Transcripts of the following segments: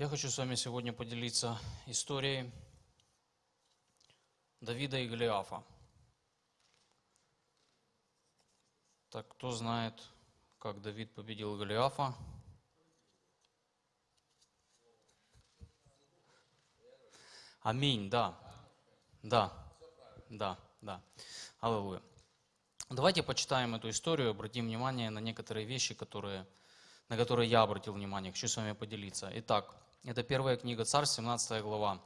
Я хочу с вами сегодня поделиться историей Давида и Голиафа. Так, кто знает, как Давид победил Голиафа? Аминь, да. Да, да, да. Аллилуйя. Давайте почитаем эту историю, обратим внимание на некоторые вещи, которые, на которые я обратил внимание. Хочу с вами поделиться. Итак, это первая книга Царств, 17 глава.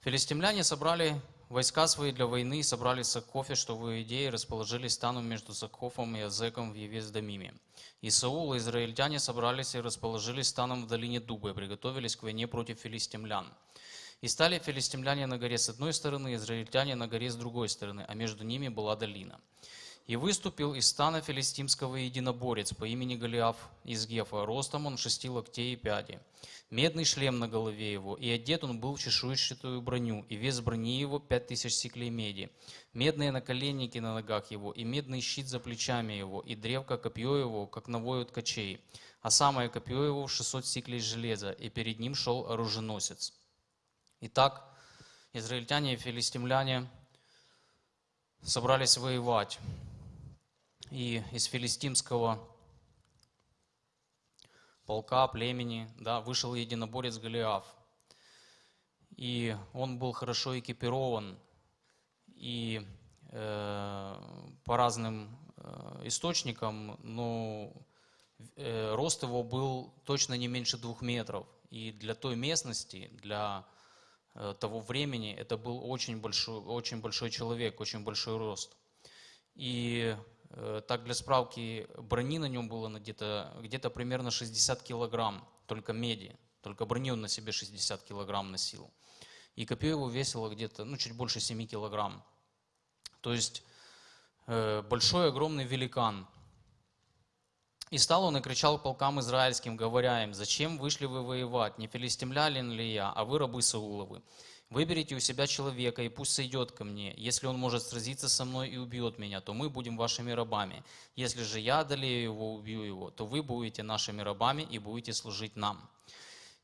Филистимляне собрали войска свои для войны, собрали Сакофе, что в Иудее, расположились станом между Сакофом и Азеком в Евес-Дамиме. И Саул и израильтяне собрались и расположились станом в долине Дуба и приготовились к войне против филистимлян. И стали филистимляне на горе с одной стороны, израильтяне на горе с другой стороны, а между ними была долина. И выступил из стана филистимского единоборец по имени Голиаф из Гефа. Ростом он шести локтей и пяди. Медный шлем на голове его, и одет он был в чешуйчатую броню, и вес брони его пять тысяч сиклей меди. Медные наколенники на ногах его, и медный щит за плечами его, и древко копье его, как навой от кочей. А самое копье его в шестьсот сиклей железа, и перед ним шел оруженосец. Итак, израильтяне и филистимляне собрались воевать и из филистимского полка, племени, да, вышел единоборец Голиаф. И он был хорошо экипирован, и э, по разным э, источникам, но э, рост его был точно не меньше двух метров. И для той местности, для э, того времени, это был очень большой, очень большой человек, очень большой рост. И так, для справки, брони на нем было где-то где примерно 60 килограмм, только меди. Только брони он на себе 60 килограмм носил. И копье его весило где-то, ну, чуть больше 7 килограмм. То есть, э, большой, огромный великан. И стал он и кричал полкам израильским, говоря им, «Зачем вышли вы воевать? Не филистимлялин ли я, а вы рабы Сауловы? Выберите у себя человека, и пусть сойдет ко мне. Если он может сразиться со мной и убьет меня, то мы будем вашими рабами. Если же я одолею его, убью его, то вы будете нашими рабами и будете служить нам».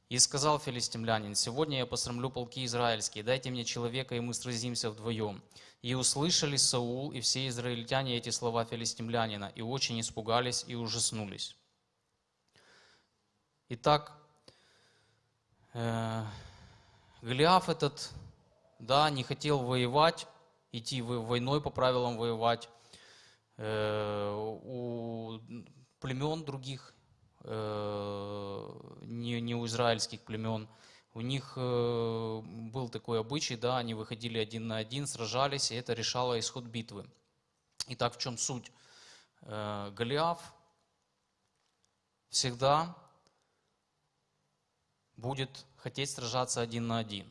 И сказал филистимлянин, «Сегодня я посрамлю полки израильские, дайте мне человека, и мы сразимся вдвоем». И услышали Саул и все израильтяне эти слова филистимлянина, и очень испугались и ужаснулись. Итак, э Голиаф этот, да, не хотел воевать, идти войной по правилам воевать. Э, у племен других, э, не, не у израильских племен, у них э, был такой обычай, да, они выходили один на один, сражались, и это решало исход битвы. Итак, в чем суть? Голиаф всегда будет хотеть сражаться один на один.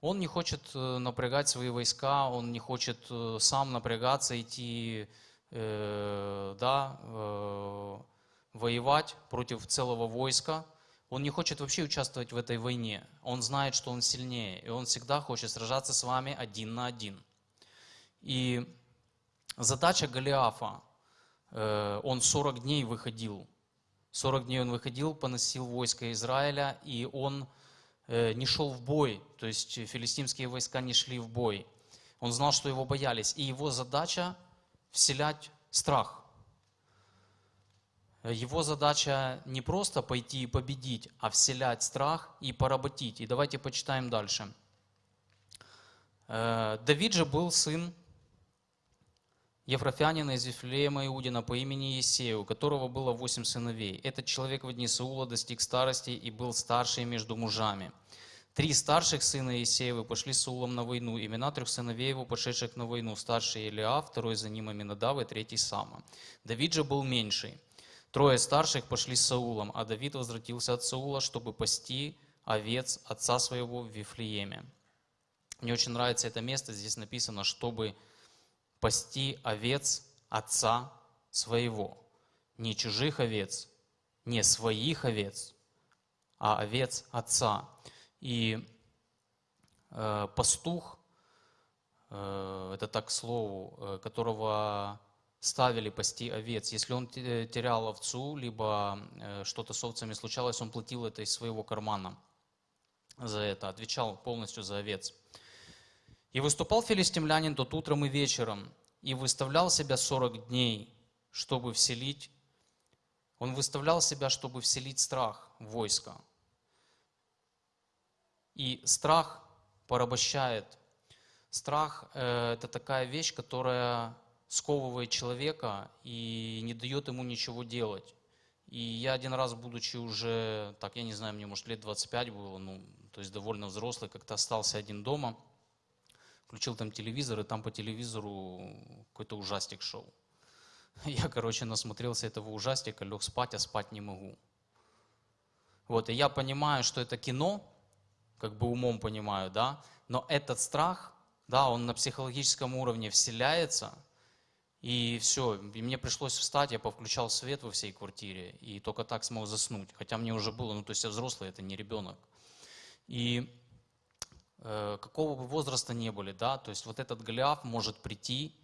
Он не хочет э, напрягать свои войска, он не хочет э, сам напрягаться, идти, э, да, э, воевать против целого войска. Он не хочет вообще участвовать в этой войне. Он знает, что он сильнее, и он всегда хочет сражаться с вами один на один. И задача Голиафа, э, он 40 дней выходил 40 дней он выходил, поносил войско Израиля, и он э, не шел в бой, то есть филистимские войска не шли в бой. Он знал, что его боялись, и его задача вселять страх. Его задача не просто пойти и победить, а вселять страх и поработить. И давайте почитаем дальше. Э, Давид же был сын Ефрофянина из Вифлеема Иудина по имени Есею, у которого было восемь сыновей. Этот человек в дни Саула достиг старости и был старший между мужами. Три старших сына Есеевы пошли с Саулом на войну. Имена трех сыновей его, пошедших на войну. Старший Илиа, второй за ним Аминадав и третий Сама. Давид же был меньший. Трое старших пошли с Саулом, а Давид возвратился от Саула, чтобы пасти овец отца своего в Вифлееме. Мне очень нравится это место. Здесь написано, чтобы пасти овец отца своего. Не чужих овец, не своих овец, а овец отца. И э, пастух, э, это так к слову, э, которого ставили пасти овец. Если он те- терял овцу, либо э, что-то с овцами случалось, он платил это из своего кармана за это, отвечал полностью за овец. И выступал филистимлянин тот утром и вечером, и выставлял себя 40 дней, чтобы вселить, он выставлял себя, чтобы вселить страх в войско. И страх порабощает. Страх э, – это такая вещь, которая сковывает человека и не дает ему ничего делать. И я один раз, будучи уже, так, я не знаю, мне, может, лет 25 было, ну, то есть довольно взрослый, как-то остался один дома, включил там телевизор, и там по телевизору какой-то ужастик шел. Я, короче, насмотрелся этого ужастика, лег спать, а спать не могу. Вот, и я понимаю, что это кино, как бы умом понимаю, да, но этот страх, да, он на психологическом уровне вселяется, и все, и мне пришлось встать, я повключал свет во всей квартире, и только так смог заснуть. Хотя мне уже было, ну то есть я взрослый, это не ребенок. И какого бы возраста не были, да, то есть вот этот Голиаф может прийти,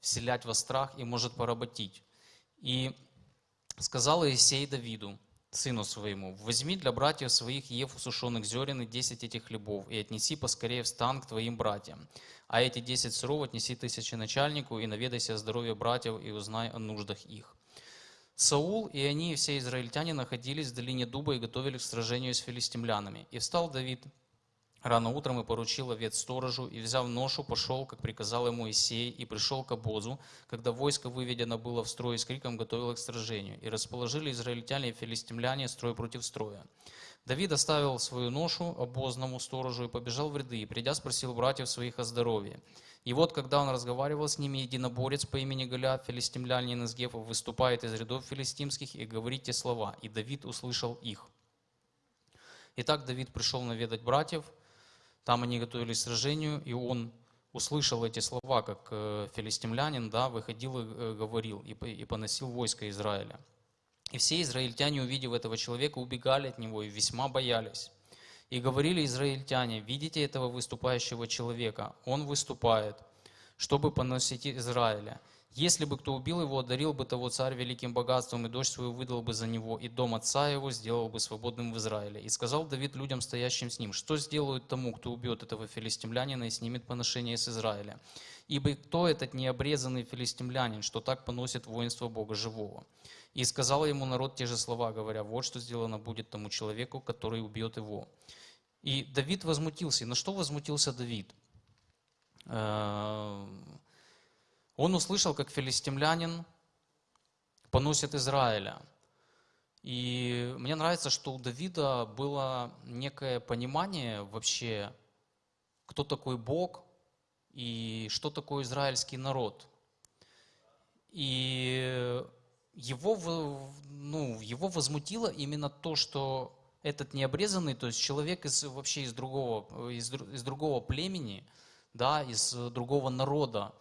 вселять во страх и может поработить. И сказал Иисей Давиду, сыну своему, возьми для братьев своих ев усушенных зерен и десять этих хлебов, и отнеси поскорее в стан к твоим братьям. А эти десять сыров отнеси тысячи начальнику, и наведайся о здоровье братьев, и узнай о нуждах их. Саул и они, и все израильтяне, находились в долине Дуба и готовились к сражению с филистимлянами. И встал Давид рано утром и поручил овец сторожу, и, взяв ношу, пошел, как приказал ему Исей, и пришел к обозу, когда войско выведено было в строй с криком готовилось к сражению. И расположили израильтяне и филистимляне строй против строя. Давид оставил свою ношу обозному сторожу и побежал в ряды, и, придя, спросил братьев своих о здоровье. И вот, когда он разговаривал с ними, единоборец по имени Голиаф, филистимлянин из Гефа, выступает из рядов филистимских и говорит те слова, и Давид услышал их. Итак, Давид пришел наведать братьев, там они готовились к сражению, и он услышал эти слова, как э, филистимлянин, да, выходил и э, говорил, и, поносил войско Израиля. И все израильтяне, увидев этого человека, убегали от него и весьма боялись. И говорили израильтяне, видите этого выступающего человека? Он выступает, чтобы поносить Израиля. Если бы кто убил его, одарил бы того царь великим богатством, и дочь свою выдал бы за него, и дом отца его сделал бы свободным в Израиле. И сказал Давид людям, стоящим с ним, что сделают тому, кто убьет этого филистимлянина и снимет поношение с Израиля? Ибо кто этот необрезанный филистимлянин, что так поносит воинство Бога живого? И сказал ему народ те же слова, говоря, вот что сделано будет тому человеку, который убьет его. И Давид возмутился. И на что возмутился Давид? Он услышал, как филистимлянин поносит Израиля. И мне нравится, что у Давида было некое понимание вообще, кто такой Бог и что такое израильский народ. И его, ну, его возмутило именно то, что этот необрезанный, то есть человек из, вообще из другого, из, из другого племени, да, из другого народа,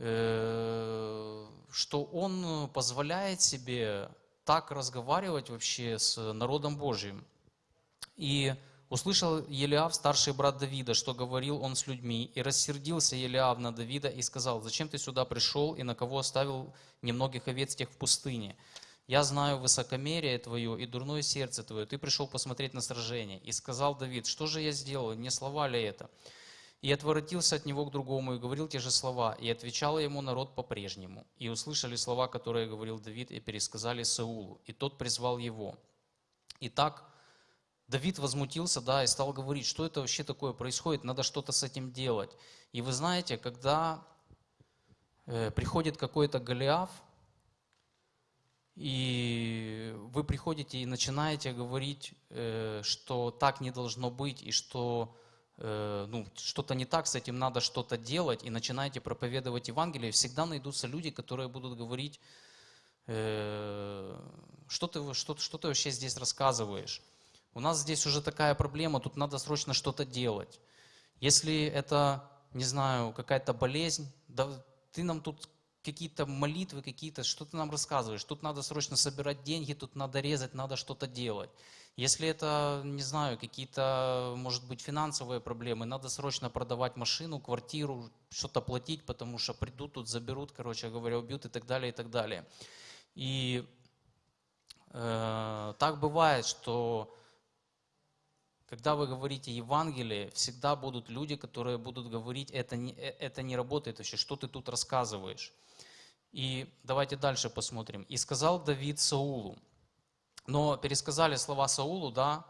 что он позволяет себе так разговаривать вообще с народом Божьим. И услышал Елиав, старший брат Давида, что говорил он с людьми, и рассердился Елиав на Давида и сказал, зачем ты сюда пришел и на кого оставил немногих овец тех в пустыне? Я знаю высокомерие твое и дурное сердце твое, ты пришел посмотреть на сражение. И сказал Давид, что же я сделал, не слова ли это? И отворотился от него к другому и говорил те же слова, и отвечал ему народ по-прежнему. И услышали слова, которые говорил Давид, и пересказали Саулу, и тот призвал его. Итак, Давид возмутился, да, и стал говорить, что это вообще такое происходит, надо что-то с этим делать. И вы знаете, когда э, приходит какой-то Голиаф, и вы приходите и начинаете говорить, э, что так не должно быть, и что Э, ну, что-то не так, с этим надо что-то делать, и начинаете проповедовать Евангелие, всегда найдутся люди, которые будут говорить, э, что ты, что, что ты вообще здесь рассказываешь. У нас здесь уже такая проблема, тут надо срочно что-то делать. Если это, не знаю, какая-то болезнь, да, ты нам тут какие-то молитвы, какие-то, что ты нам рассказываешь? Тут надо срочно собирать деньги, тут надо резать, надо что-то делать. Если это, не знаю, какие-то, может быть, финансовые проблемы, надо срочно продавать машину, квартиру, что-то платить, потому что придут тут, заберут, короче говоря, убьют и так далее, и так далее. И э, так бывает, что когда вы говорите Евангелие, всегда будут люди, которые будут говорить, это не, э, это не работает вообще, что ты тут рассказываешь. И давайте дальше посмотрим. «И сказал Давид Саулу». Но пересказали слова Саулу, да,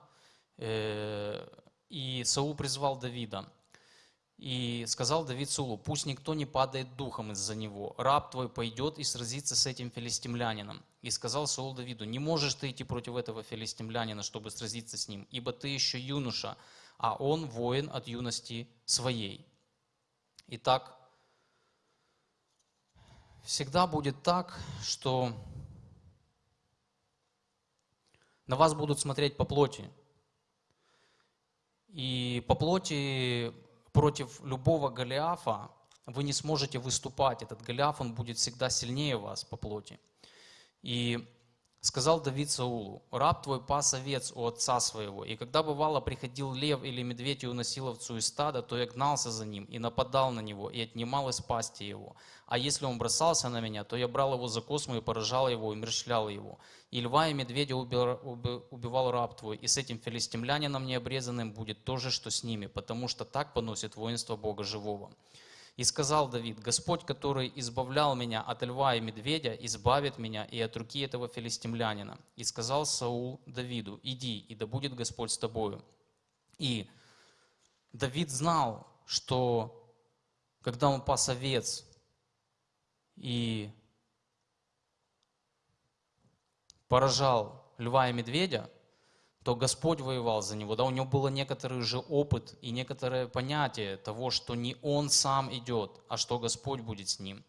э, и Саул призвал Давида. И сказал Давид Сулу, пусть никто не падает духом из-за него. Раб твой пойдет и сразится с этим филистимлянином. И сказал Саул Давиду, не можешь ты идти против этого филистимлянина, чтобы сразиться с ним, ибо ты еще юноша, а он воин от юности своей. Итак, всегда будет так, что на вас будут смотреть по плоти. И по плоти против любого Голиафа вы не сможете выступать. Этот Голиаф, он будет всегда сильнее вас по плоти. И сказал Давид Саулу, раб твой пас овец у отца своего, и когда бывало приходил лев или медведь и уносил овцу из стада, то я гнался за ним и нападал на него, и отнимал из пасти его. А если он бросался на меня, то я брал его за косму и поражал его, и мерщлял его. И льва и медведя убивал раб твой, и с этим филистимлянином необрезанным будет то же, что с ними, потому что так поносит воинство Бога живого. И сказал Давид, Господь, который избавлял меня от льва и медведя, избавит меня и от руки этого филистимлянина. И сказал Саул Давиду, иди, и да будет Господь с тобою. И Давид знал, что когда он пас овец и поражал льва и медведя, то Господь воевал за него. Да, у него был некоторый уже опыт и некоторое понятие того, что не он сам идет, а что Господь будет с ним.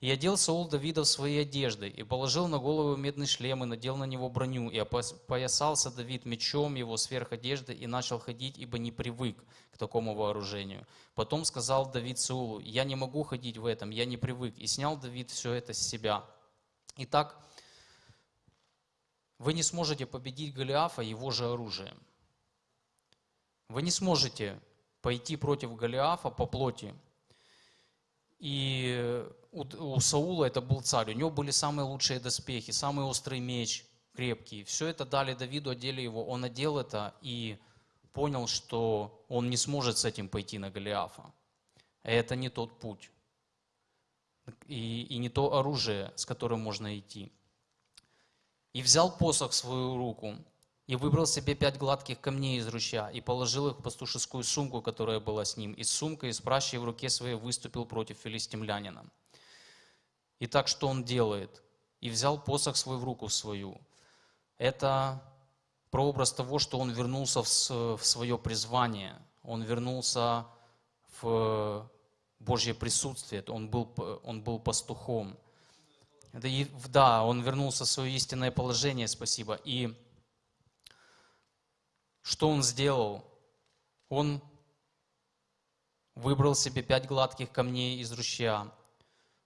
И одел Саул Давида в свои одежды, и положил на голову медный шлем, и надел на него броню, и опоясался Давид мечом его сверх одежды, и начал ходить, ибо не привык к такому вооружению. Потом сказал Давид Саулу, я не могу ходить в этом, я не привык. И снял Давид все это с себя. Итак, вы не сможете победить Голиафа его же оружием. Вы не сможете пойти против Голиафа по плоти. И у, у Саула это был царь, у него были самые лучшие доспехи, самый острый меч, крепкий. Все это дали Давиду, одели его. Он одел это и понял, что он не сможет с этим пойти на Голиафа. Это не тот путь. И, и не то оружие, с которым можно идти и взял посох в свою руку, и выбрал себе пять гладких камней из ручья, и положил их в пастушескую сумку, которая была с ним, и с сумкой, и с пращей в руке своей выступил против филистимлянина. И так что он делает? И взял посох свой в руку свою. Это прообраз того, что он вернулся в свое призвание, он вернулся в Божье присутствие, он был, он был пастухом. Да, он вернулся в свое истинное положение, спасибо. И что он сделал? Он выбрал себе пять гладких камней из ручья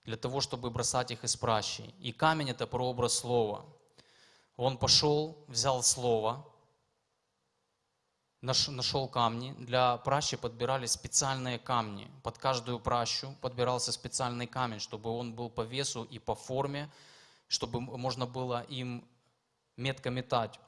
для того, чтобы бросать их из пращи. И камень – это прообраз слова. Он пошел, взял слово, нашел камни. Для пращи подбирали специальные камни. Под каждую пращу подбирался специальный камень, чтобы он был по весу и по форме, чтобы можно было им метко метать.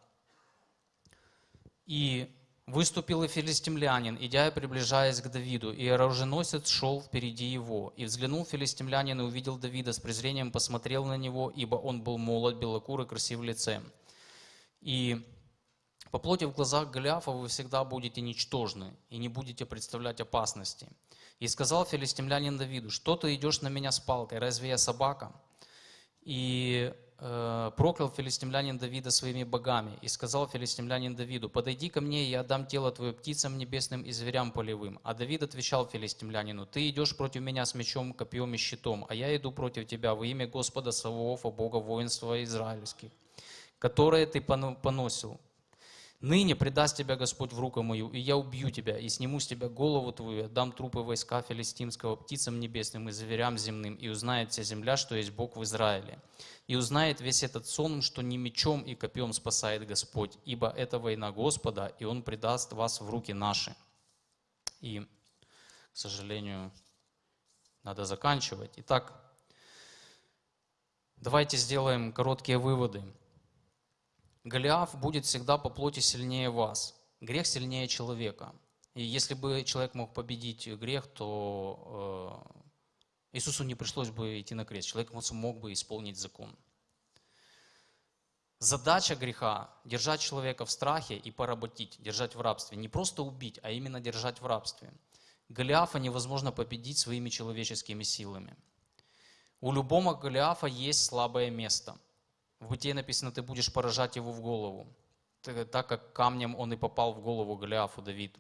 И выступил и филистимлянин, идя и приближаясь к Давиду, и оруженосец шел впереди его. И взглянул филистимлянин и увидел Давида, с презрением посмотрел на него, ибо он был молод, белокур и красив лицем. И по плоти в глазах Голиафа вы всегда будете ничтожны и не будете представлять опасности. И сказал филистимлянин Давиду, что ты идешь на меня с палкой, разве я собака? И э, проклял филистимлянин Давида своими богами. И сказал филистимлянин Давиду, подойди ко мне, и я отдам тело твое птицам небесным и зверям полевым. А Давид отвечал филистимлянину, ты идешь против меня с мечом, копьем и щитом, а я иду против тебя во имя Господа Саваофа, Бога воинства израильских, которое ты поносил Ныне предаст тебя Господь в руку мою, и я убью тебя, и сниму с тебя голову твою, и отдам трупы войска филистимского птицам небесным и зверям земным, и узнает вся земля, что есть Бог в Израиле. И узнает весь этот сон, что не мечом и копьем спасает Господь, ибо это война Господа, и Он предаст вас в руки наши. И, к сожалению, надо заканчивать. Итак, давайте сделаем короткие выводы. Голиаф будет всегда по плоти сильнее вас. Грех сильнее человека. И если бы человек мог победить грех, то э, Иисусу не пришлось бы идти на крест. Человек мог бы исполнить закон. Задача греха – держать человека в страхе и поработить, держать в рабстве. Не просто убить, а именно держать в рабстве. Голиафа невозможно победить своими человеческими силами. У любого Голиафа есть слабое место – в Бытие написано, ты будешь поражать его в голову, так как камнем он и попал в голову Голиафу Давид.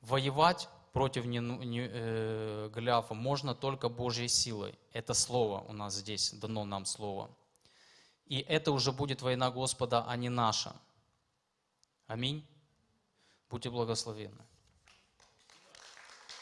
Воевать против не, не, э, Голиафа можно только Божьей силой. Это слово у нас здесь, дано нам слово. И это уже будет война Господа, а не наша. Аминь. Будьте благословенны.